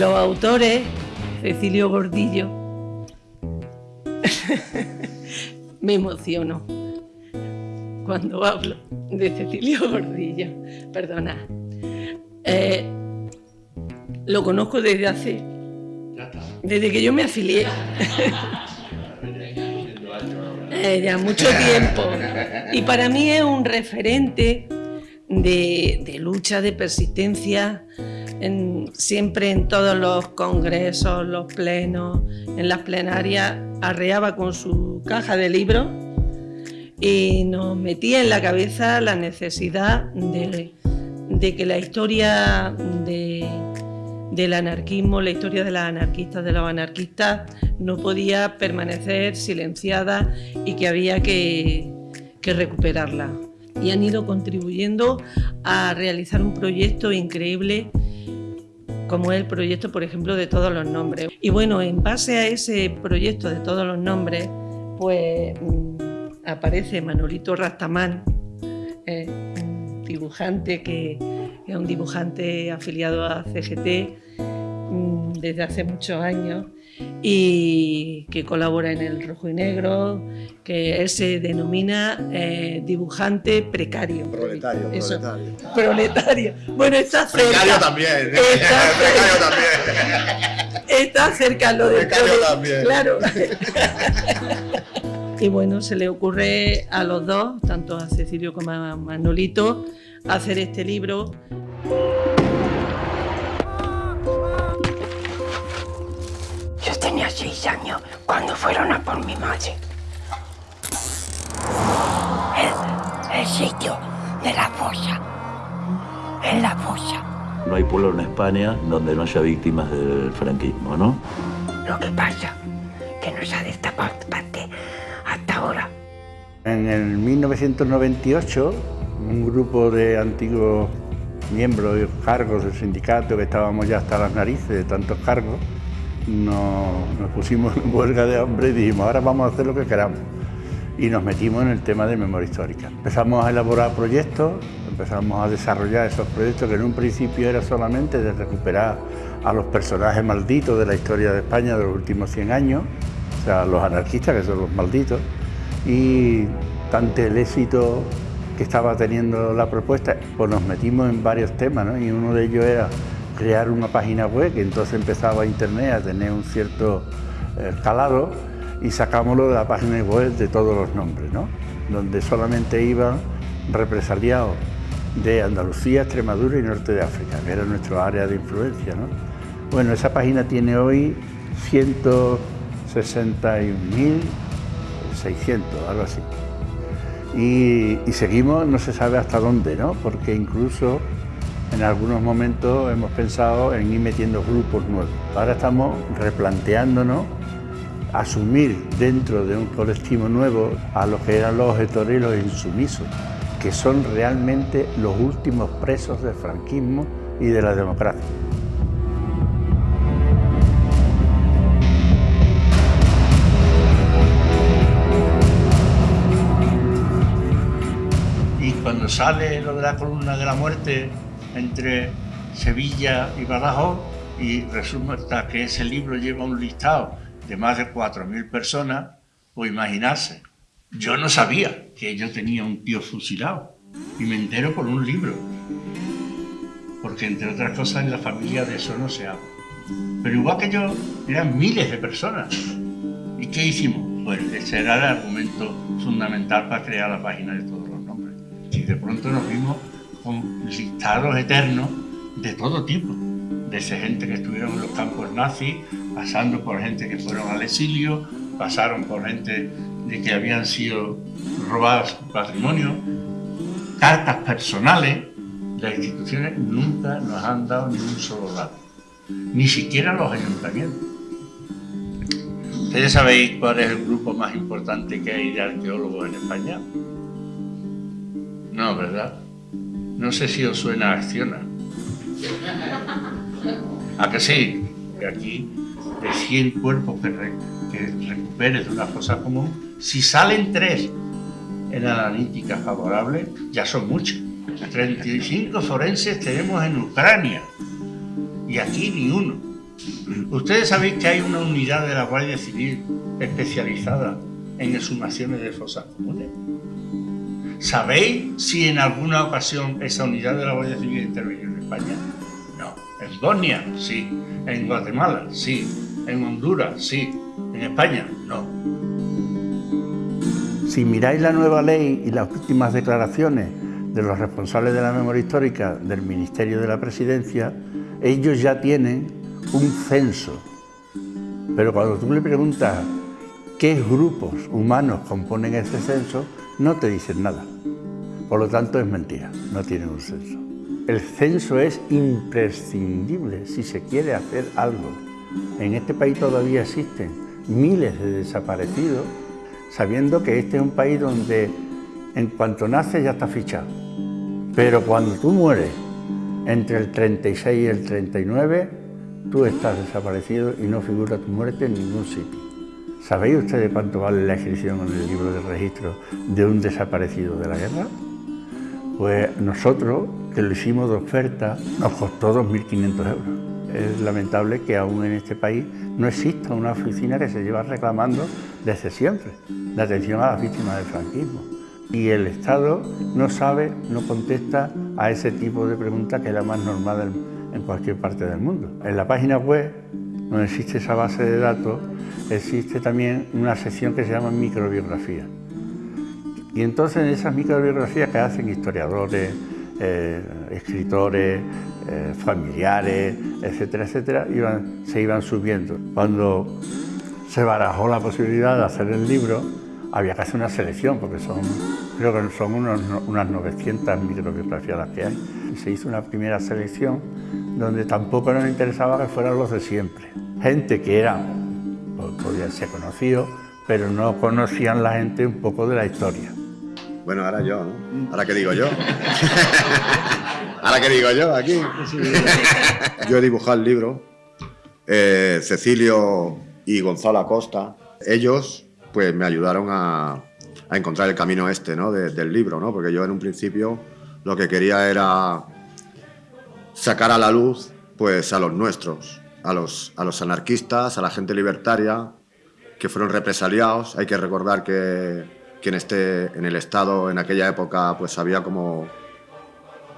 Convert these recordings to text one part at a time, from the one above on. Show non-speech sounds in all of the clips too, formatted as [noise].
Los autores, Cecilio Gordillo, [laughs] me emociono cuando hablo de Cecilio Gordillo, perdona. Eh, lo conozco desde hace, desde que yo me afilié. [laughs] Eh, ya mucho tiempo. Y para mí es un referente de, lucha, de persistencia, siempre en todos los congresos, los plenos, en las plenarias, arreaba con su caja de libros y nos metía en la cabeza la necesidad de, que la historia del anarquismo, la historia de las anarquistas, de los anarquistas, no podía permanecer silenciada y que había que recuperarla. Y han ido contribuyendo a realizar un proyecto increíble como es el proyecto, por ejemplo, de todos los nombres. Y bueno, en base a ese proyecto de todos los nombres, pues mm, aparece Manolito Rastamán, eh, dibujante que es un dibujante afiliado a CGT mm, desde hace muchos años y que colabora en el rojo y negro, que él se denomina eh, dibujante precario. Proletario, proletario. Proletario. Bueno, está cerca. Precario también. Está [laughs] precario también. Está cerca lo de Precario también. Claro. [laughs] Y bueno, se le ocurre a los dos, tanto a Cecilio como a Manolito, hacer este libro. años cuando fueron a por mi madre. El, el sitio de la fosa. En la fosa. No hay pueblo en España donde no haya víctimas del franquismo, ¿no? Lo que pasa que no se ha destapado hasta ahora. En el 1998, un grupo de antiguos miembros y cargos del sindicato, que estábamos ya hasta las narices de tantos cargos, nos, pusimos en huelga de hambre y dijimos, ahora vamos a hacer lo que queramos. Y nos metimos en el tema de memoria histórica. Empezamos a elaborar proyectos, empezamos a desarrollar esos proyectos que en un principio era solamente de recuperar a los personajes malditos de la historia de España de los últimos 100 años, o sea, los anarquistas, que son los malditos, y tanto el éxito que estaba teniendo la propuesta, pues nos metimos en varios temas, ¿no? y uno de ellos era crear una página web, que entonces empezaba Internet a tener un cierto eh, calado, y sacámoslo de la página web de todos los nombres, ¿no? donde solamente iban represaliados de Andalucía, Extremadura y Norte de África, que era nuestra área de influencia. ¿no? Bueno, esa página tiene hoy 161.600, algo así. Y, y, seguimos, no se sabe hasta dónde, ¿no? porque incluso en algunos momentos hemos pensado en ir metiendo grupos nuevos. Ahora estamos replanteándonos asumir dentro de un colectivo nuevo a los que eran los objetores insumisos, que son realmente los últimos presos del franquismo y de la democracia. Y cuando sale lo de la columna de la muerte entre Sevilla y Badajoz, y resulta que ese libro lleva un listado de más de 4.000 personas, o imaginarse. Yo no sabía que yo tenía un tío fusilado y me entero por un libro. Porque entre otras cosas en la familia de eso no se habla. Pero igual que yo, eran miles de personas. ¿Y qué hicimos? Pues ese era el argumento fundamental para crear la página de todos los nombres. Y de pronto nos vimos con listados eternos de todo tipo desde gente que estuvieron en los campos nazis, pasando por gente que fueron al exilio, pasaron por gente de que habían sido robadas patrimonio, cartas personales, las instituciones nunca nos han dado ni un solo dato, ni siquiera los ayuntamientos. ¿Ustedes sabéis cuál es el grupo más importante que hay de arqueólogos en España? No, ¿verdad? No sé si os suena a Acciona. ¿A que sí? Que aquí, de 100 cuerpos que, recuperes de una fosa común, si salen tres en la analítica favorable, ya son muchos. 35 forenses tenemos en Ucrania y aquí ni uno. Ustedes saben que hay una unidad de la Guardia Civil especializada en exhumaciones de fosas comunes. ¿Sabéis si en alguna ocasión esa unidad de la Guardia Civil intervino en España? No. ¿En Bosnia? Sí. ¿En Guatemala? Sí. ¿En Honduras? Sí. ¿En España? No. Si miráis la nueva ley y las últimas declaraciones de los responsables de la memoria histórica del Ministerio de la Presidencia, ellos ya tienen un censo. Pero cuando tú le preguntas qué grupos humanos componen ese censo, no te dicen nada. Por lo tanto, es mentira, no tienen un censo. El censo es imprescindible si se quiere hacer algo. En este país todavía existen miles de desaparecidos, sabiendo que este es un país donde en cuanto nace ya está fichado. Pero cuando tú mueres entre el 36 y el 39, tú estás desaparecido y no figura tu muerte en ningún sitio. ¿Sabéis ustedes cuánto vale la inscripción en el libro de registro de un desaparecido de la guerra? Pues nosotros, que lo hicimos de oferta, nos costó 2.500 euros. Es lamentable que aún en este país no exista una oficina que se lleva reclamando desde siempre la atención a las víctimas del franquismo. Y el Estado no sabe, no contesta a ese tipo de preguntas que es la más normal en cualquier parte del mundo. En la página web, donde existe esa base de datos, existe también una sección que se llama microbiografía. Y entonces en esas microbiografías que hacen historiadores, eh, escritores, eh, familiares, etcétera, etcétera, se iban subiendo. Cuando se barajó la posibilidad de hacer el libro, había que hacer una selección, porque son, creo que son unas 900 microbiografías las que hay. Se hizo una primera selección donde tampoco nos interesaba que fueran los de siempre. Gente que era podían ser conocidos, pero no conocían la gente un poco de la historia. Bueno, ahora yo, ¿no? ¿Ahora qué digo yo? [laughs] ¿Ahora qué digo yo aquí? [laughs] Yo he dibujado el libro, eh, Cecilio y Gonzalo Acosta, ellos pues me ayudaron a, encontrar el camino este ¿no? del libro, ¿no? porque yo en un principio lo que quería era sacar a la luz pues a los nuestros, a los, a los anarquistas, a la gente libertaria que fueron represaliados. Hay que recordar que, quien esté en el Estado en aquella época pues había como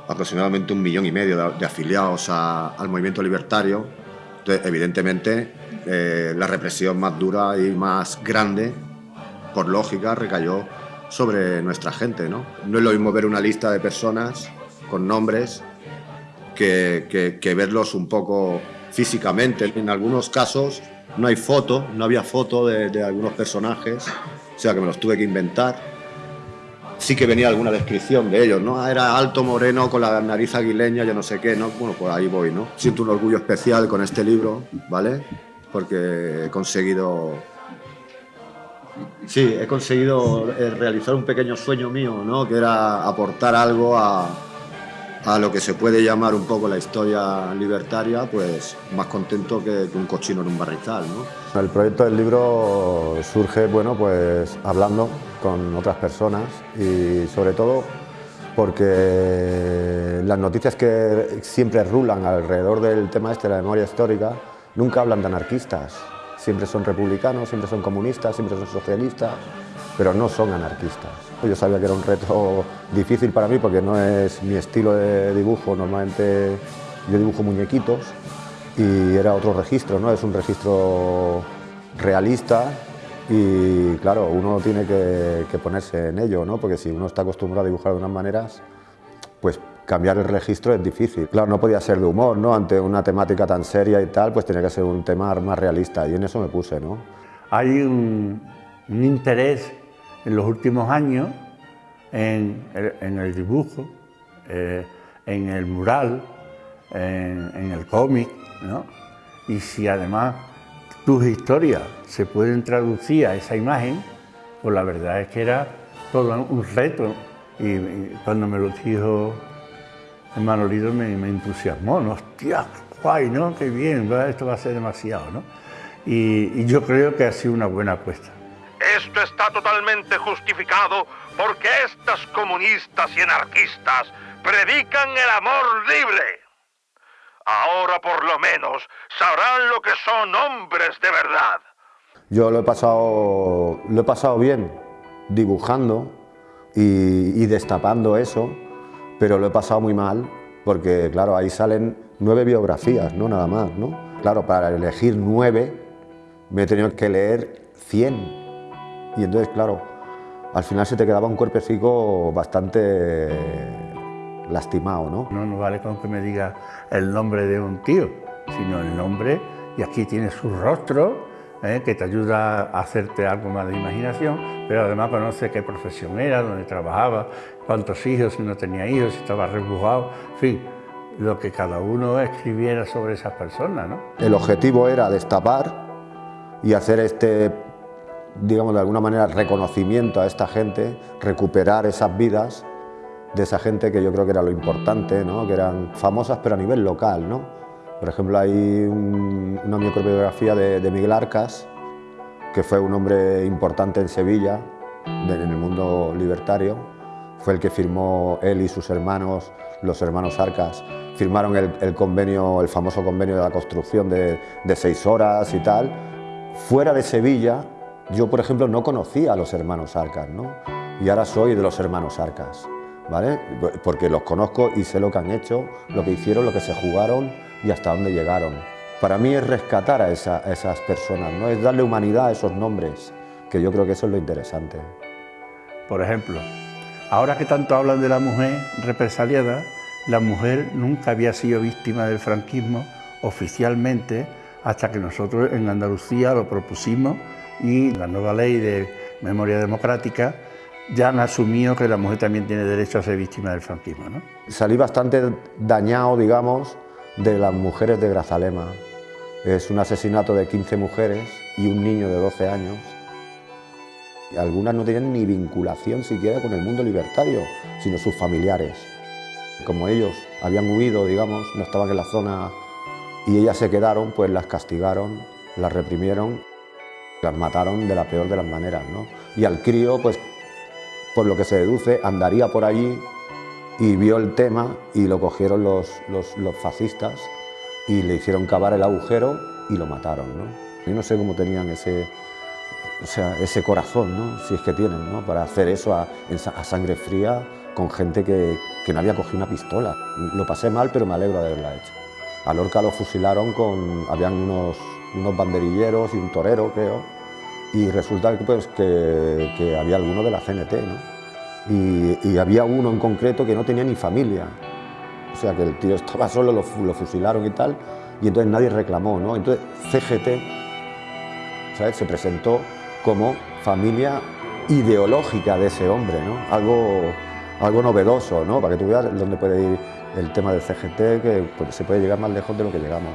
aproximadamente un millón y medio de, afiliados al movimiento libertario. Evidentemente, eh, la represión más dura y más grande, por lógica, recayó sobre nuestra gente. ¿no? no es lo mismo ver una lista de personas con nombres que, verlos un poco físicamente. En algunos casos no hay foto, no había foto de, algunos personajes, o sea que me los tuve que inventar. Sí que venía alguna descripción de ellos, ¿no? Ah, era alto, moreno, con la nariz aguileña, yo no sé qué, ¿no? Bueno, pues ahí voy, ¿no? Siento un orgullo especial con este libro, ¿vale? Porque he conseguido Sí, he conseguido eh, realizar un pequeño sueño mío, ¿no? que era aportar algo a, a lo que se puede llamar un poco la historia libertaria, pues más contento que, un cochino en un barrizal. ¿no? El proyecto del libro surge bueno, pues, hablando con otras personas y sobre todo porque las noticias que siempre rulan alrededor del tema este de la memoria histórica nunca hablan de anarquistas, siempre son republicanos, siempre son comunistas, siempre son socialistas, pero no son anarquistas. Yo sabía que era un reto difícil para mí porque no es mi estilo de dibujo, normalmente yo dibujo muñequitos y era otro registro, ¿no? es un registro realista y claro, uno tiene que, ponerse en ello, ¿no? porque si uno está acostumbrado a dibujar de unas maneras, pues cambiar el registro es difícil. Claro, no podía ser de humor, ¿no? ante una temática tan seria y tal, pues tenía que ser un tema más realista y en eso me puse. ¿no? Hay un, interés en los últimos años en el, dibujo, eh, en el mural, en, el cómic, ¿no? Y si además tus historias se pueden traducir a esa imagen, pues la verdad es que era todo un reto. Y, cuando me lo dijo Manolito me, me entusiasmó, ¿no? ¡Hostia, guay, ¿no? ¡Qué bien! Esto va a ser demasiado, ¿no? y yo creo que ha sido una buena apuesta. Esto está totalmente justificado porque estas comunistas y anarquistas predican el amor libre. Ahora por lo menos sabrán lo que son hombres de verdad. Yo lo he pasado, lo he pasado bien dibujando y, destapando eso, pero lo he pasado muy mal porque, claro, ahí salen nueve biografías, no nada más, ¿no? Claro, para elegir nueve me he tenido que leer cien. Y entonces, claro, al final se te quedaba un cuerpecito bastante lastimado, ¿no? No nos vale con que me diga el nombre de un tío, sino el nombre, y aquí tienes su rostro, ¿eh? que te ayuda a hacerte algo más de imaginación, pero además conoce qué profesión era, dónde trabajaba, cuántos hijos, si no tenía hijos, si estaba rebujado, en fin, lo que cada uno escribiera sobre esas personas. ¿no? El objetivo era destapar y hacer este, digamos de alguna manera, reconocimiento a esta gente, recuperar esas vidas de esa gente que yo creo que era lo importante, ¿no? que eran famosas pero a nivel local. ¿no? Por ejemplo, hay un, una microbiografía de, de, Miguel Arcas, que fue un hombre importante en Sevilla, en el mundo libertario, fue el que firmó él y sus hermanos, los hermanos Arcas, firmaron el, el convenio, el famoso convenio de la construcción de, de seis horas y tal. Fuera de Sevilla, yo por ejemplo no conocía a los hermanos Arcas, ¿no? y ahora soy de los hermanos Arcas. Porque los conozco y sé lo que han hecho, lo que hicieron, lo que se jugaron y hasta dónde llegaron. Para mí es rescatar a, a esas personas, ¿no? es darle humanidad a esos nombres, que yo creo que eso es lo interesante. Por ejemplo, ahora que tanto hablan de la mujer represaliada, la mujer nunca había sido víctima del franquismo oficialmente hasta que nosotros en Andalucía lo propusimos y la nueva ley de memoria democrática ya han asumido que la mujer también tiene derecho a ser víctima del franquismo. ¿no? Salí bastante dañado, digamos, de las mujeres de Grazalema. Es un asesinato de 15 mujeres y un niño de 12 años. Algunas no tenían ni vinculación siquiera con el mundo libertario, sino sus familiares. Como ellos habían huido, digamos, no estaban en la zona y ellas se quedaron, pues las castigaron, las reprimieron, las mataron de la peor de las maneras. ¿no? Y al crío, pues por lo que se deduce, andaría por allí y vio el tema y lo cogieron los, los, fascistas y le hicieron cavar el agujero y lo mataron. Yo no sé cómo tenían ese, o sea, ese corazón, ¿no? si es que tienen, ¿no? para hacer eso a, a sangre fría con gente que, que, no había cogido una pistola. Lo pasé mal, pero me alegro de haberla hecho. A Lorca lo fusilaron con, habían unos, unos banderilleros y un torero, creo, y resulta que, pues, que, había alguno de la CNT, ¿no? Y, había uno en concreto que no tenía ni familia, o sea que el tío estaba solo, lo, lo fusilaron y tal, y entonces nadie reclamó, ¿no? Entonces CGT ¿sabes? se presentó como familia ideológica de ese hombre, ¿no? Algo, algo novedoso, ¿no? Para que tú veas dónde puede ir el tema del CGT, que pues, se puede llegar más lejos de lo que llegamos.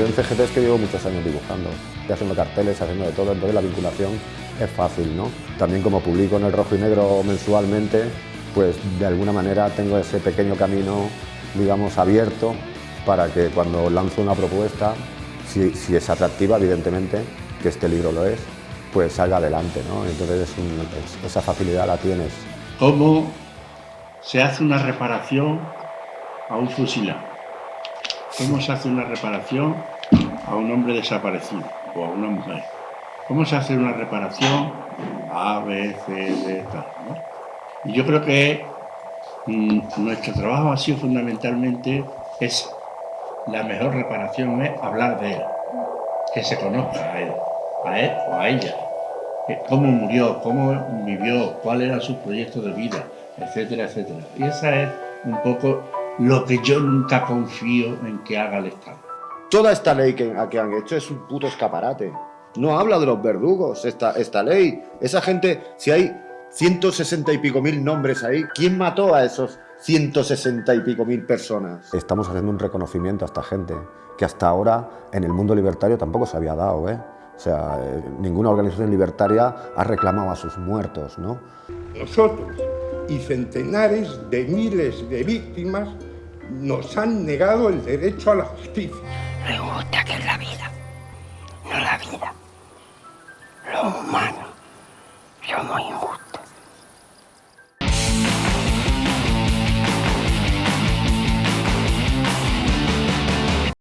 Yo en CGT es que llevo muchos años dibujando, haciendo carteles, haciendo de todo, entonces la vinculación es fácil, ¿no? También como publico en el rojo y negro mensualmente, pues de alguna manera tengo ese pequeño camino, digamos, abierto para que cuando lanzo una propuesta, si, es atractiva, evidentemente, que este libro lo es, pues salga adelante, ¿no? Entonces esa facilidad la tienes. ¿Cómo se hace una reparación a un fusilado? ¿Cómo se hace una reparación a un hombre desaparecido o a una mujer? ¿Cómo se hace una reparación a B, C, D, tal? Y yo creo que mmm, nuestro trabajo ha sido fundamentalmente es la mejor reparación es hablar de él, que se conozca a él, a él o a ella, cómo murió, cómo vivió, cuál era su proyecto de vida, etcétera, etcétera. Y esa es un poco lo que yo nunca confío en que haga el Estado. Toda esta ley que, que han hecho es un puto escaparate. No habla de los verdugos, esta, esta ley. Esa gente, si hay 160 y pico mil nombres ahí, ¿quién mató a esos 160 y pico mil personas? Estamos haciendo un reconocimiento a esta gente que hasta ahora en el mundo libertario tampoco se había dado, ¿eh? O sea, eh, ninguna organización libertaria ha reclamado a sus muertos, ¿no? Nosotros y centenares de miles de víctimas nos han negado el derecho a la justicia. Me gusta que es la vida, no la vida. Los humanos somos injustos.